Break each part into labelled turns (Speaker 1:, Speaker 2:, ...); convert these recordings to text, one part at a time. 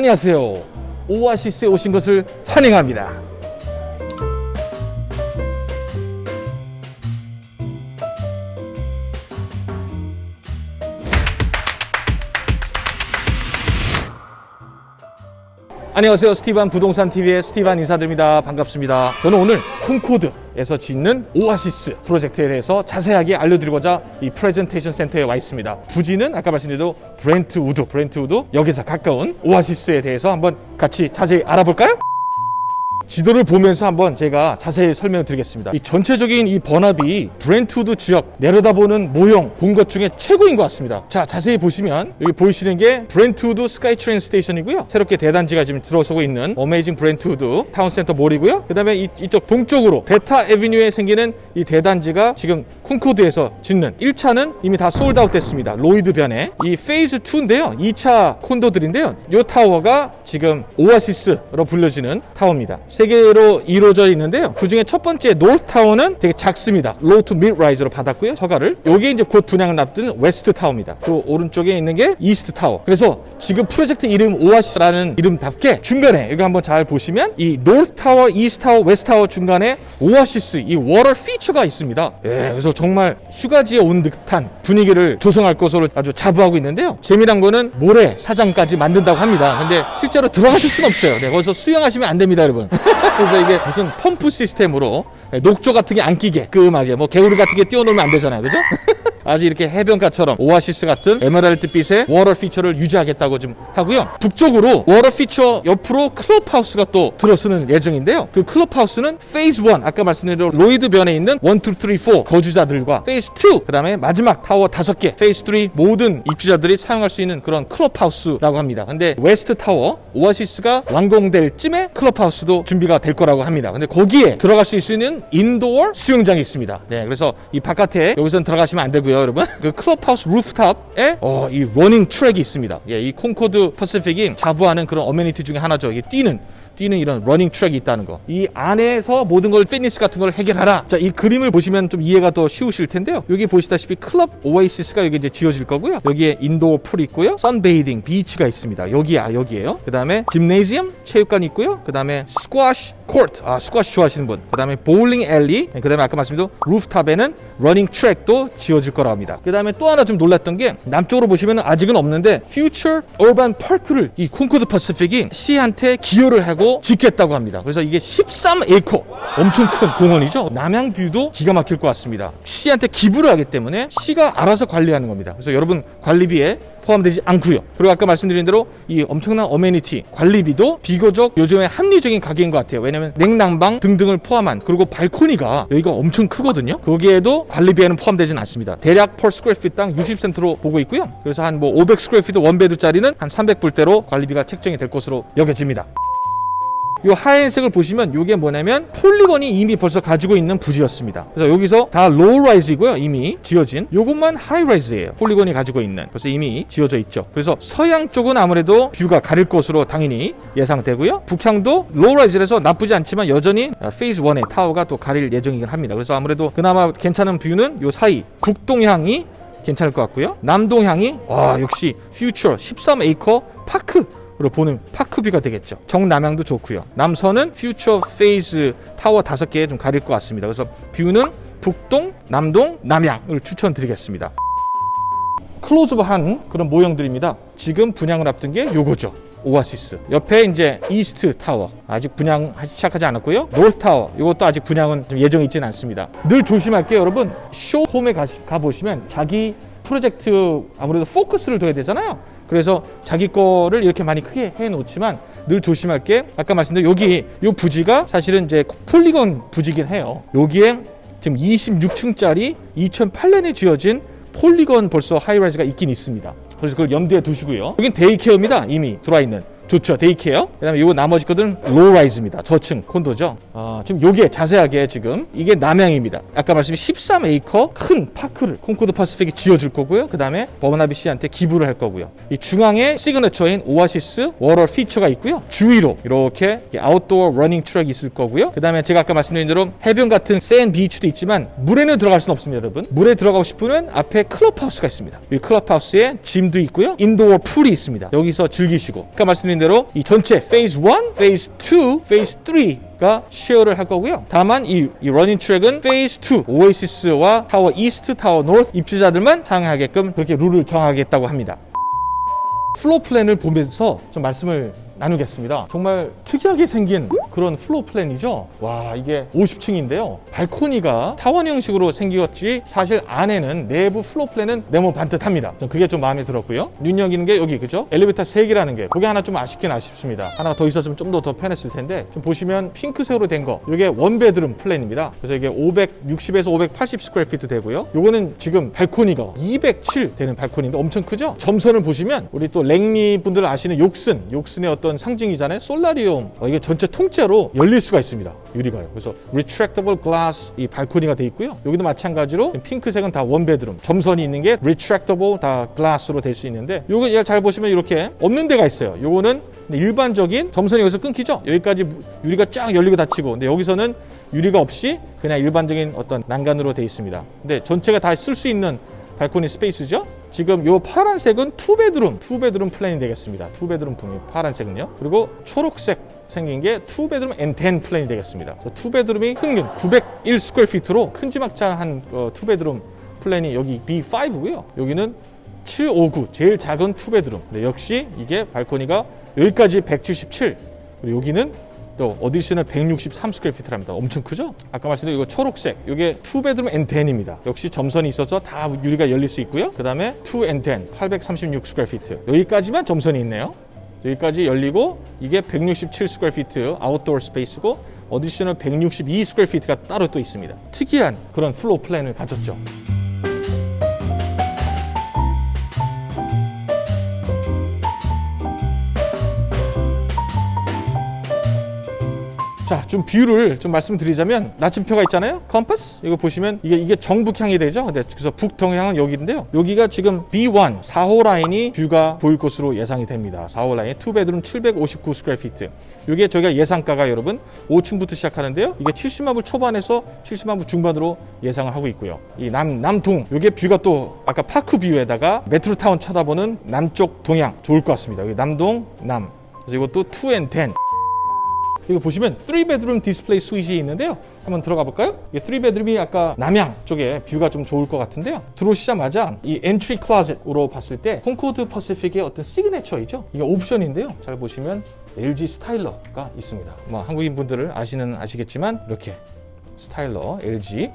Speaker 1: 안녕하세요. 오아시스에 오신 것을 환영합니다. 안녕하세요. 스티반 부동산 TV의 스티반 인사드립니다. 반갑습니다. 저는 오늘 콩코드에서 짓는 오아시스 프로젝트에 대해서 자세하게 알려드리고자 이 프레젠테이션 센터에 와 있습니다. 부지는 아까 말씀드린 브렌트우드, 브렌트우드 여기서 가까운 오아시스에 대해서 한번 같이 자세히 알아볼까요? 지도를 보면서 한번 제가 자세히 설명드리겠습니다. 이 전체적인 이 번합이 브렌트우드 지역 내려다보는 모형 본 것 중에 최고인 것 같습니다. 자 자세히 보시면 여기 보이시는 게 브렌트우드 SkyTrain station이고요. 새롭게 대단지가 지금 들어서고 있는 amazing 브렌트우드 타운센터 몰이고요. 그 다음에 이쪽 동쪽으로 Beta Avenue에 생기는 이 대단지가 지금 콩코드에서 짓는 1차는 이미 다 sold out 됐습니다. 로이드 변에 이 phase 2인데요. 2차 콘도들인데요. 이 타워가 지금 오아시스로 불려지는 타워입니다. 세 개로 이루어져 있는데요. 그 중에 첫 번째 north tower는 되게 작습니다. low to mid rise로 받았고요. 허가를. 요게 이제 곧 분양을 앞두는 west tower입니다. 또 오른쪽에 있는 게 east tower. 그래서 지금 프로젝트 이름 오아시스라는 이름답게 중간에 여기 한번 잘 보시면 이 north tower, east tower, west tower 중간에 오아시스 이 워터 피처가 있습니다. 예, 그래서 정말 휴가지에 온 듯한 분위기를 조성할 것으로 아주 자부하고 있는데요. 재미난 거는 모래 사장까지 만든다고 합니다. 근데 실제로 들어가실 수는 없어요. 네, 거기서 수영하시면 안 됩니다, 여러분. 그래서 이게 무슨 펌프 시스템으로 녹조 같은 게 안 끼게 깔끔하게 뭐 개구리 같은 게 띄워놓으면 안 되잖아요 그죠? 아주 이렇게 해변가처럼 오아시스 같은 에메랄드빛의 water feature를 유지하겠다고 좀 하고요. 북쪽으로 water feature 옆으로 클럽하우스가 또 들어서는 예정인데요. 그 클럽하우스는 phase 1 아까 말씀드린 로이드 변에 있는 1, 2, 3, 4 거주자들과 phase 2 그 다음에 마지막 타워 5개 phase 3 모든 입주자들이 사용할 수 있는 그런 클럽하우스라고 합니다. 근데 west tower 오아시스가 완공될 쯤에 클럽하우스도 준비가 될 거라고 합니다. 근데 거기에 들어갈 수 있는 indoor 수영장이 있습니다. 네 그래서 이 바깥에 여기선 들어가시면 안 되고요 여러분. 그 클럽하우스 rooftop에 어, 이 running track이 있습니다. 예, 이 콩코드 퍼시픽이 자부하는 그런 amenity 중에 하나죠. 이게 뛰는 뛰는 이런 running track이 있다는 거. 이 안에서 모든 걸 피트니스 같은 걸 해결하라. 자, 이 그림을 보시면 좀 이해가 더 쉬우실 텐데요. 여기 보시다시피 클럽 오아시스가 여기 이제 지어질 거고요. 여기에 indoor pool이 있고요. sunbathing beach가 있습니다. 여기야, 여기에요. 그 다음에 gymnasium 체육관이 있고요. 그 다음에 스쿼시 코트, 아 스쿼시 좋아하시는 분. 그 다음에 bowling alley. 그 다음에 아까 말씀드린 rooftop에는 running track도 지어질 거라 합니다. 그 다음에 또 하나 좀 놀랐던 게 남쪽으로 보시면 아직은 없는데 future urban park를 이 콩코드 퍼시픽이 시한테 기여를 하고 짓겠다고 합니다. 그래서 이게 13에이커 엄청 큰 공원이죠. 남향 view도 기가 막힐 것 같습니다. 시한테 기부를 하기 때문에 시가 알아서 관리하는 겁니다. 그래서 여러분 관리비에 포함되지 않고요. 그리고 아까 말씀드린 대로 이 엄청난 amenity 관리비도 비교적 요즘에 합리적인 가격인 것 같아요. 왜냐면 냉난방 등등을 포함한 그리고 발코니가 여기가 엄청 크거든요. 거기에도 관리비에는 포함되진 않습니다. 대략 per square feet당 60센트로 보고 있고요. 그래서 한 뭐 500 square feet one bed짜리는 한 300불대로 관리비가 책정이 될 것으로 여겨집니다. 이 하얀색을 보시면 이게 뭐냐면 폴리건이 이미 벌써 가지고 있는 부지였습니다. 그래서 여기서 다 low-rise이고요. 이미 지어진 요것만 high-rise예요. 폴리건이 가지고 있는 그래서 이미 지어져 있죠. 그래서 서향 쪽은 아무래도 view가 가릴 것으로 당연히 예상되고요. 북향도 low-rise라서 나쁘지 않지만 여전히 phase 1의 타워가 또 가릴 예정이긴 합니다. 그래서 아무래도 그나마 괜찮은 view는 요 사이 북동향이 괜찮을 것 같고요. 남동향이 와 역시 future 13에이커 park 로 보는 park view가 되겠죠. 정남향도 좋고요. 남서는 future phase tower 다섯 개 좀 가릴 것 같습니다. 그래서 view는 북동, 남동, 남향을 추천드리겠습니다. 클로즈업한 그런 모형들입니다. 지금 분양을 앞둔 게 요거죠. 오아시스 옆에 이제 east tower 아직 분양 시작하지 않았고요 north tower 이것도 아직 분양은 예정이 있지는 않습니다 늘 조심할게요 여러분 show home에 가, 보시면 자기 프로젝트 아무래도 포커스를 둬야 되잖아요 그래서 자기 거를 이렇게 많이 크게 해 놓지만 늘 조심할 게. 아까 말씀드린 여기 이 부지가 사실은 이제 폴리건 부지긴 해요. 여기에 지금 26층짜리 2008년에 지어진 폴리건 벌써 high-rise가 있긴 있습니다. 그래서 그걸 염두에 두시고요. 여긴 daycare입니다. 이미 들어와 있는 좋죠. daycare. 그 다음에 요 나머지 것들은 low-rise입니다. 저층 콘도죠. 어, 지금 요게 자세하게 지금 이게 남향입니다. 아까 말씀드린 13에이커 큰 park를 콩코드 퍼시픽이 지어줄 거고요. 그 다음에 버나비 시한테 기부를 할 거고요. 이 중앙에 signature인 오아시스 워터 피처가 있고요. 주위로 이렇게 outdoor running track이 있을 거고요. 그 다음에 제가 아까 말씀드린 대로 해변 같은 sand beach도 있지만 물에는 들어갈 수는 없습니다 여러분. 물에 들어가고 싶으면 앞에 클럽하우스가 있습니다. 이 클럽하우스에 gym도 있고요. indoor pool이 있습니다. 여기서 즐기시고. 아까 말씀드린 대로 이 전체 phase 1, phase 2, phase 3가 share를 할 거고요. 다만 이, 이 running track은 phase 2, 오아시스와 tower east, tower north 입주자들만 사용하게끔 그렇게 룰을 정하겠다고 합니다. floor plan을 보면서 좀 말씀을 나누겠습니다. 정말 특이하게 생긴 그런 floor plan이죠. 와 이게 50층인데요. 발코니가 타원 형식으로 생겼지 사실 안에는 내부 floor plan은 네모 반듯합니다. 전 그게 좀 마음에 들었고요. 눈여기는 게 여기 그죠? 엘리베이터 3개라는 게 그게 하나 좀 아쉽긴 아쉽습니다. 하나가 더 있었으면 좀 더 더 편했을 텐데 좀 보시면 핑크색으로 된 거 이게 one bedroom plan입니다. 그래서 이게 560에서 580 square feet 되고요. 요거는 지금 발코니가 207 되는 발코니인데 엄청 크죠? 점선을 보시면 우리 또 랭리 분들 아시는 Yorkson, Yorkson의 어떤 상징이잖아요. solarium. 어, 이게 전체 통째로 열릴 수가 있습니다. 유리가요. 그래서 retractable glass 이 발코니가 돼 있고요. 여기도 마찬가지로 핑크색은 다 one bedroom. 점선이 있는 게 retractable 다 glass로 될 수 있는데 요거 잘 보시면 이렇게 없는 데가 있어요. 요거는 일반적인 점선이 여기서 끊기죠. 여기까지 유리가 쫙 열리고 닫히고 근데 여기서는 유리가 없이 그냥 일반적인 어떤 난간으로 돼 있습니다. 근데 전체가 다 쓸 수 있는 발코니 space죠. 지금 요 파란색은 two bedroom, two bedroom plan이 되겠습니다. two bedroom 분이 파란색은요. 그리고 초록색 생긴 게 two bedroom and den plan이 되겠습니다. 투베드룸이 큰901 스퀘어피트로 큰지막장한 어, 투베드룸 plan이 여기 B5고요. 여기는 759 제일 작은 two bedroom. 네, 역시 이게 발코니가 여기까지 177 그리고 여기는 또 additional 163 square feet랍니다. 엄청 크죠? 아까 말씀드린 이거 초록색 이게 two bedroom and den입니다. 역시 점선이 있어서 다 유리가 열릴 수 있고요. 그 다음에 two and den 836 square feet 여기까지만 점선이 있네요. 여기까지 열리고 이게 167 스퀘어피트 아웃도어 스페이스고 어디셔널 162 스퀘어피트가 따로 또 있습니다. 특이한 그런 floor plan을 가졌죠. 자, 좀 비율을 좀 말씀드리자면 나침표가 있잖아요. 컴퍼스 이거 보시면 이게 이게 정북향이 되죠. 근데 그래서 북동향은 여기인데요. 여기가 지금 B1 4호 라인이 view가 보일 것으로 예상이 됩니다. 4호 라인 two bedroom 759 square feet. 이게 저희가 예상가가 여러분 5층부터 시작하는데요. 이게 70만 불 초반에서 70만 불 중반으로 예상을 하고 있고요. 이 남 남동 이게 view가 또 아까 park view에다가 Metrotown 쳐다보는 남쪽 동향 좋을 것 같습니다. 여기 남동 남. 그래서 이것도 2앤10 이거 보시면 3 bedroom display suite이 있는데요. 한번 들어가 볼까요? 이 3 bedroom이 아까 남향 쪽에 view가 좀 좋을 것 같은데요. 들어오시자마자 이 entry closet으로 봤을 때 Concord Pacific의 어떤 signature이죠. 이게 옵션인데요. 잘 보시면 LG Styler가 있습니다. 뭐 한국인 분들을 아시는 아시겠지만 이렇게 Styler LG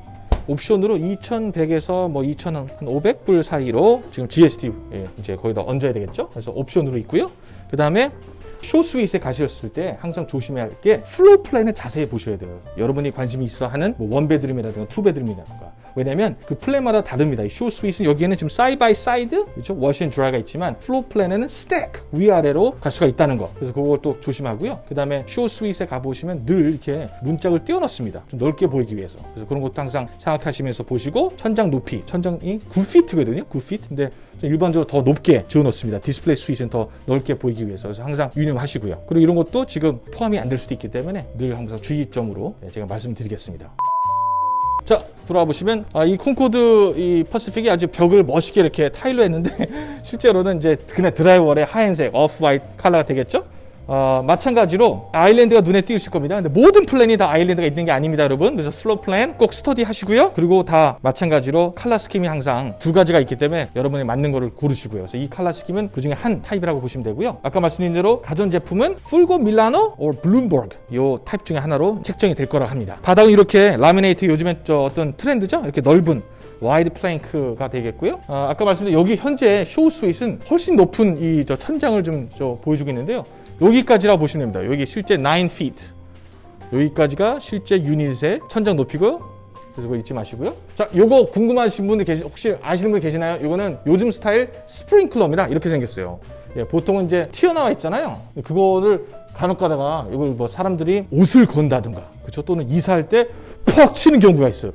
Speaker 1: 옵션으로 2,100에서 뭐 2,500불 사이로 지금 GST 예, 이제 거기다 얹어야 되겠죠. 그래서 옵션으로 있고요. 그 다음에 쇼 스윗에 가셨을 때 항상 조심해야 할 게 floor plan을 자세히 보셔야 돼요. 여러분이 관심이 있어 하는 뭐 원베드룸이라든가 투베드룸이라든가. 왜냐면 그 plan마다 다릅니다. 이 show suite은 여기에는 지금 side by side, 그렇죠? and dryer가 있지만 floor plan에는 stack 위아래로 갈 수가 있다는 거. 그래서 그걸 또 조심하고요. 그 다음에 쇼 스윗에 가 보시면 늘 이렇게 문짝을 띄워놨습니다. 좀 넓게 보이기 위해서. 그래서 그런 것도 항상 생각하시면서 보시고 천장 높이, 천장이 9피트거든요. 9피트. 근데 일반적으로 더 높게 지어놓습니다. display suite은 더 넓게 보이기 위해서. 그래서 항상 유념하시고요. 그리고 이런 것도 지금 포함이 안 될 수도 있기 때문에 늘 항상 주의점으로 제가 말씀드리겠습니다. 자 들어와 보시면 아, 이 Concord 이 Pacific이 아주 벽을 멋있게 이렇게 타일로 했는데 실제로는 이제 그냥 drywall의 하얀색 off white color가 되겠죠? 어, 마찬가지로 island가 눈에 띄우실 겁니다. 근데 모든 plan이 다 island가 있는 게 아닙니다, 여러분. 그래서 floor plan 꼭 스터디 하시고요. 그리고 다 마찬가지로 칼라 스킴이 항상 두 가지가 있기 때문에 여러분이 맞는 거를 고르시고요. 그래서 이 칼라 스킴은 그 중에 한 타입이라고 보시면 되고요. 아까 말씀드린 대로 가전 제품은 Fulgor Milano or Blomberg 요 타입 중에 하나로 책정이 될 거라고 합니다. 바닥은 이렇게 라미네이트 요즘에 저 어떤 트렌드죠? 이렇게 넓은 wide plank가 되겠고요. 아, 아까 말씀드린 여기 현재 show suite은 훨씬 높은 이 저 천장을 좀 저 보여주고 있는데요. 여기까지라 보시면 됩니다. 여기 실제 9 feet. 여기까지가 실제 유닛의 천장 높이고요. 그래서 그거 잊지 마시고요. 자, 요거 궁금하신 분들 계시, 혹시 아시는 분 계시나요? 요거는 요즘 스타일 스프링클러입니다. 이렇게 생겼어요. 예, 보통은 이제 튀어나와 있잖아요. 그거를 간혹 가다가 이걸 뭐 사람들이 옷을 건다든가, 그렇죠? 또는 이사할 때 퍽 치는 경우가 있어요.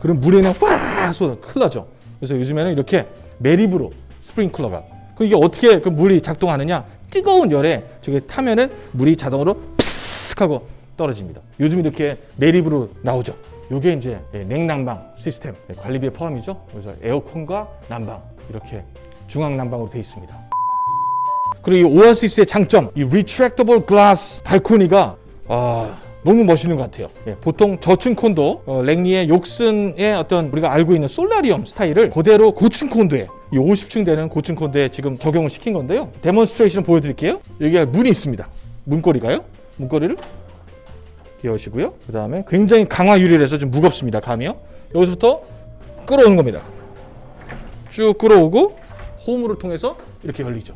Speaker 1: 그럼 물에 그냥 꽉 쏟아 큰일 나죠. 그래서 요즘에는 이렇게 매립으로 스프링클러가. 그 이게 어떻게 그 물이 작동하느냐? 뜨거운 열에 저게 타면은 물이 자동으로 푸스 하고 떨어집니다. 요즘 이렇게 매립으로 나오죠. 요게 이제 예, 냉난방 시스템 예, 관리비에 포함이죠. 그래서 에어컨과 난방 이렇게 중앙 난방으로 되어 있습니다. 그리고 이 오아시스의 장점, 이 retractable glass 발코니가 아, 너무 멋있는 것 같아요. 예, 보통 저층 콘도 어, 랭리의 Yorkson의 어떤 우리가 알고 있는 solarium 스타일을 그대로 고층 콘도에 이 50층 되는 고층 콘도에 지금 적용을 시킨 건데요. demonstration 보여드릴게요. 여기가 문이 있습니다. 문고리가요. 문고리를 여시고요. 그 다음에 굉장히 강화 유리라서 좀 무겁습니다. 감이요. 여기서부터 끌어오는 겁니다. 쭉 끌어오고 홈을 통해서 이렇게 열리죠.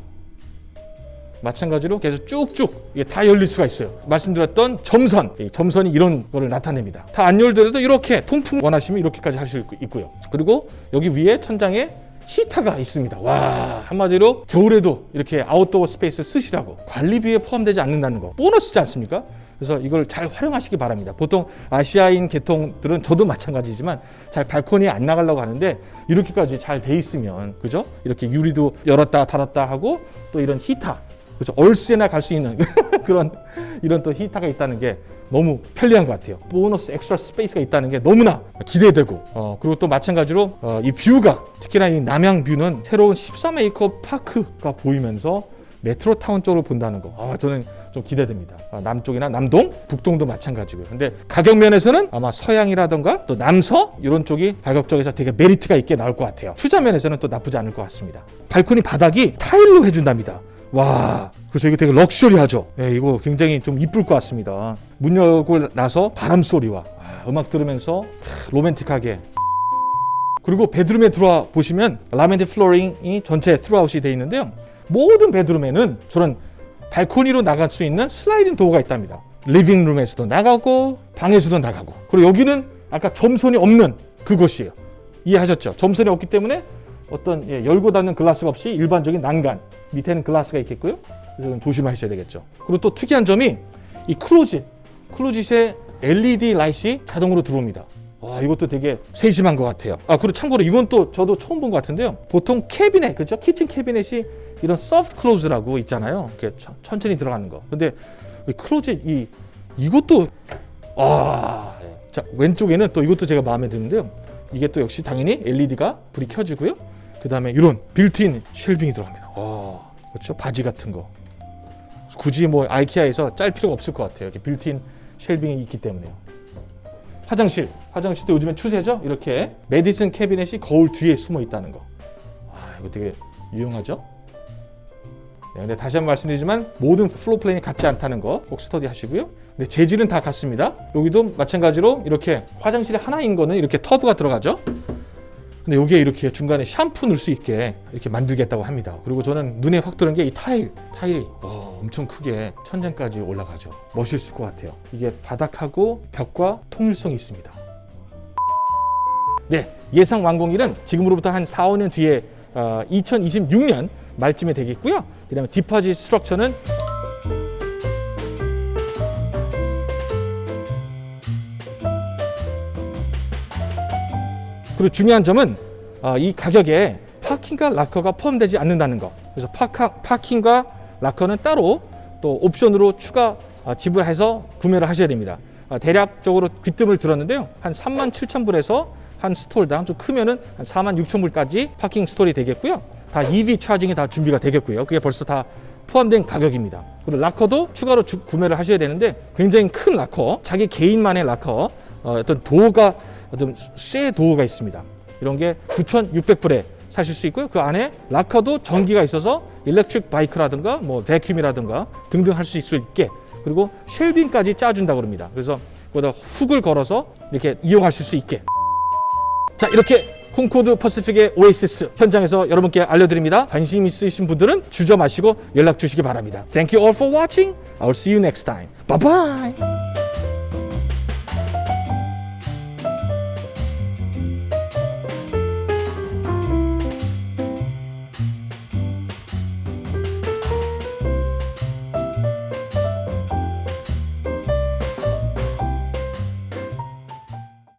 Speaker 1: 마찬가지로 계속 쭉쭉 이게 다 열릴 수가 있어요. 말씀드렸던 점선, 이 점선이 이런 거를 나타냅니다. 다 안 열더라도 이렇게 통풍 원하시면 이렇게까지 할 수 있고요. 그리고 여기 위에 천장에 히터가 있습니다. 와 한마디로 겨울에도 이렇게 아웃도어 스페이스를 쓰시라고 관리비에 포함되지 않는다는 거 보너스지 않습니까? 그래서 이걸 잘 활용하시기 바랍니다. 보통 아시아인 계통들은 저도 마찬가지지만 잘 발코니에 안 나가려고 하는데 이렇게까지 잘 돼 있으면 그죠? 이렇게 유리도 열었다 닫았다 하고 또 이런 히터 그죠? 얼스에나 갈 수 있는 그런 이런 또 히터가 있다는 게 너무 편리한 것 같아요. 보너스 extra space가 있다는 게 너무나 기대되고 어, 그리고 또 마찬가지로 어, 이 view가 특히나 이 남향 view는 새로운 13에이커 park가 보이면서 Metrotown 쪽으로 본다는 거. 아, 저는 좀 기대됩니다. 아, 남쪽이나 남동, 북동도 마찬가지고요. 근데 가격 면에서는 아마 서향이라던가 또 남서 이런 쪽이 가격 쪽에서 되게 메리트가 있게 나올 것 같아요. 투자 면에서는 또 나쁘지 않을 것 같습니다. 발코니 바닥이 타일로 해준답니다. 와, 그래서 이거 되게 럭셔리하죠. 예, 이거 굉장히 좀 이쁠 것 같습니다. 문 열고 나서 바람 소리와 아, 음악 들으면서 크, 로맨틱하게. 그리고 bedroom에 들어와 보시면 laminate flooring이 전체 트루아웃이 되어 있는데요. 모든 bedroom에는 저런 발코니로 나갈 수 있는 sliding door가 있답니다. living room에서도 나가고 방에서도 나가고 그리고 여기는 아까 점선이 없는 그곳이에요. 이해하셨죠? 점선이 없기 때문에 어떤 예, 열고 닫는 glass가 없이 일반적인 난간 밑에는 glass가 있겠고요. 그래서 조심하셔야 되겠죠. 그리고 또 특이한 점이 이 클로짓 클로짓에 LED 라이트이 자동으로 들어옵니다. 와 이것도 되게 세심한 것 같아요. 아 그리고 참고로 이건 또 저도 처음 본 것 같은데요. 보통 캐비넷 그죠? kitchen cabinet이 이런 soft close라고 있잖아요. 이렇게 천- 천천히 들어가는 거. 근데 이 closet 이 이것도 아, 자 왼쪽에는 또 이것도 제가 마음에 드는데요. 이게 또 역시 당연히 LED가 불이 켜지고요. 그 다음에 이런 built-in shelving이 들어갑니다. 아, 그렇죠? 바지 같은 거. 굳이 뭐 IKEA에서 짤 필요가 없을 것 같아요. 이렇게 built-in shelving이 있기 때문에요. 화장실, 화장실도 요즘엔 추세죠. 이렇게 medicine cabinet이 거울 뒤에 숨어 있다는 거. 아, 이거 되게 유용하죠. 네, 근데 다시 한번 말씀드리지만 모든 floor plan이 같지 않다는 거 꼭 스터디 하시고요. 근데 재질은 다 같습니다. 여기도 마찬가지로 이렇게 화장실에 하나인 거는 이렇게 tub가 들어가죠. 근데 여기에 이렇게 중간에 샴푸 넣을 수 있게 이렇게 만들겠다고 합니다. 그리고 저는 눈에 확 들은 게 이 타일, 타일이 와, 엄청 크게 천장까지 올라가죠. 멋있을 것 같아요. 이게 바닥하고 벽과 통일성이 있습니다. 네, 예상 완공일은 지금으로부터 한 4, 5년 뒤에 어, 2026년 말쯤에 되겠고요. 그 다음에 디파짓 스트럭처는 그리고 중요한 점은 어, 이 가격에 파킹과 락커가 포함되지 않는다는 거. 그래서 파카, 파킹과 락커는 따로 또 옵션으로 추가 어, 지불해서 구매를 하셔야 됩니다. 어, 대략적으로 귀뜸을 들었는데요. 한 3만 7천 불에서 한 stall당 좀 크면은 한 4만 6천 불까지 parking stall이 되겠고요. 다 EV 차징이 다 준비가 되겠고요. 그게 벌써 다 포함된 가격입니다. 그리고 락커도 추가로 주- 구매를 하셔야 되는데 굉장히 큰 락커, 자기 개인만의 락커, 어, 어떤 door가 어떤 쇠 door가 있습니다. 이런 게 9,600불에 사실 수 있고요. 그 안에 락커도 전기가 있어서 electric bike라든가 뭐 vacuum이라든가 등등 할 수 있게 그리고 shelving까지 짜준다 그럽니다. 그래서 거기다 훅을 걸어서 이렇게 이용하실 수 있게 자 이렇게 콩코드 퍼시픽의 오에시스 현장에서 여러분께 알려드립니다. 관심 있으신 분들은 주저 마시고 연락 주시기 바랍니다. Thank you all for watching. I'll see you next time. Bye bye.